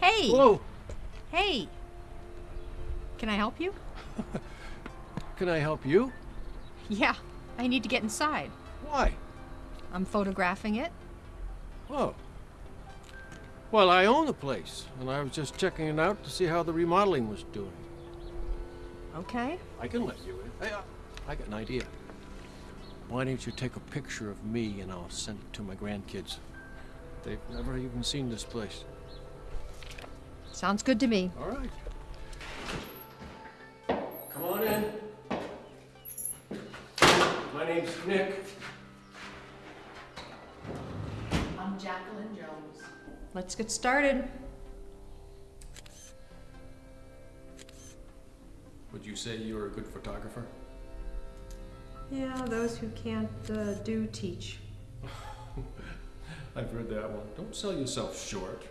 Hey! Hello. Hey! Can I help you? Can I help you? Yeah, I need to get inside. Why? I'm photographing it. Oh. Well, I own the place, and I was just checking it out to see how the remodeling was doing. Okay. I can let you in. Hey, uh, I got an idea. Why don't you take a picture of me and I'll send it to my grandkids? They've never even seen this place. Sounds good to me. All right. Come on in. My name's Nick. I'm Jacqueline Jones. Let's get started. Would you say you're a good photographer? Yeah, those who can't uh, do teach. I've heard that one. Don't sell yourself short.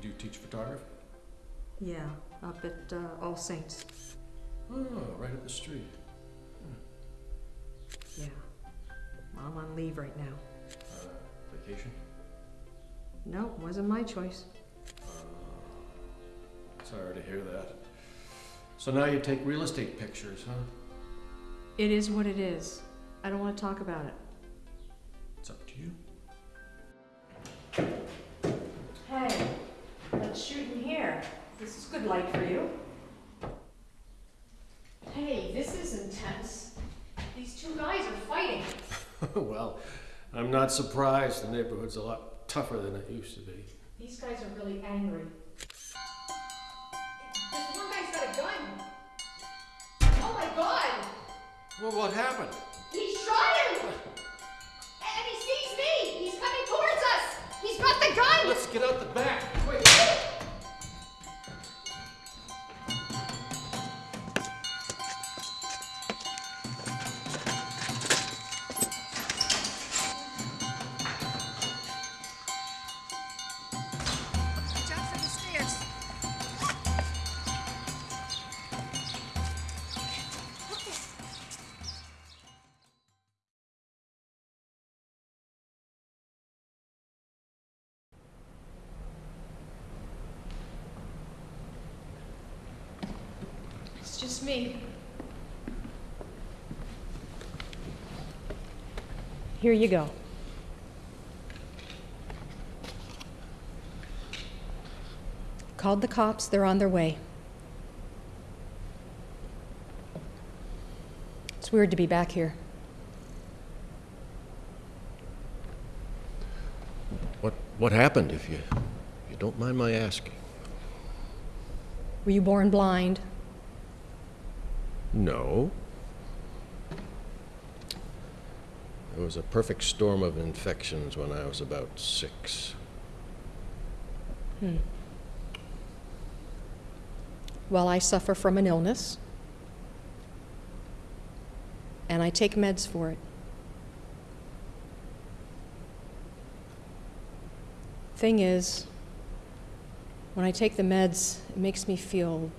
Do you teach photography? Yeah, up at uh, All Saints. Oh, right up the street. Yeah. I'm on leave right now. Uh, vacation? No, wasn't my choice. Sorry to hear that. So now you take real estate pictures, huh? It is what it is. I don't want to talk about it. It's up to you. Let's shoot in here. This is good light for you. Hey, this is intense. These two guys are fighting. well, I'm not surprised. The neighborhood's a lot tougher than it used to be. These guys are really angry. This one guy's got a gun. Oh my god! Well, what happened? He shot him! And he sees me! He's coming towards us! He's got the gun! Let's get out the back. It's just me. Here you go. Called the cops, they're on their way. It's weird to be back here. What what happened if you you don't mind my asking? Were you born blind? No. There was a perfect storm of infections when I was about six. Hmm. Well, I suffer from an illness, and I take meds for it. Thing is, when I take the meds, it makes me feel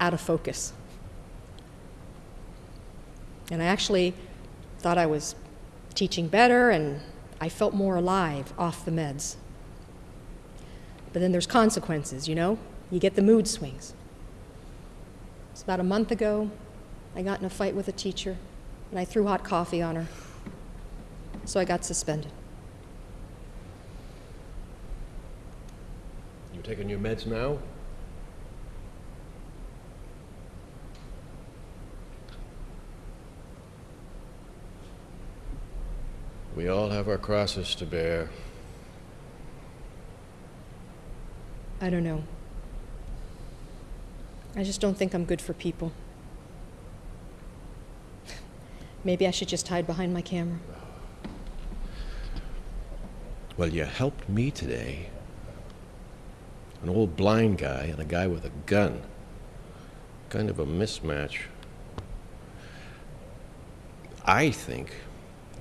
out of focus. And I actually thought I was teaching better, and I felt more alive off the meds. But then there's consequences, you know? You get the mood swings. It's about a month ago, I got in a fight with a teacher, and I threw hot coffee on her. So I got suspended. You're taking your meds now? We all have our crosses to bear. I don't know. I just don't think I'm good for people. Maybe I should just hide behind my camera. Well, you helped me today. An old blind guy and a guy with a gun. Kind of a mismatch. I think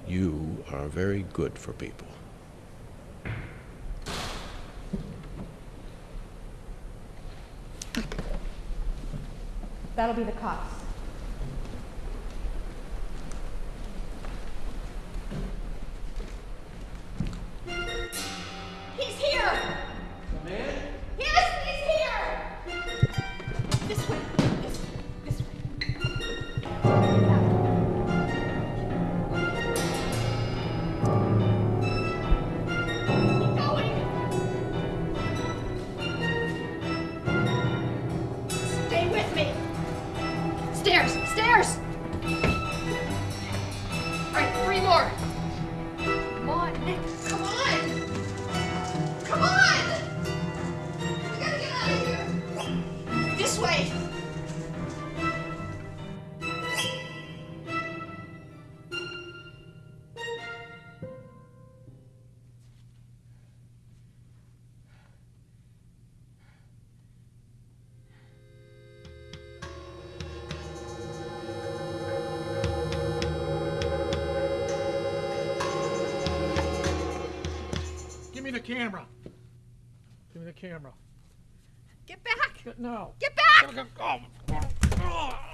you are very good for people. That'll be the cops. Way! Give me the camera. Give me the camera. Get back! No. Get back! Oh.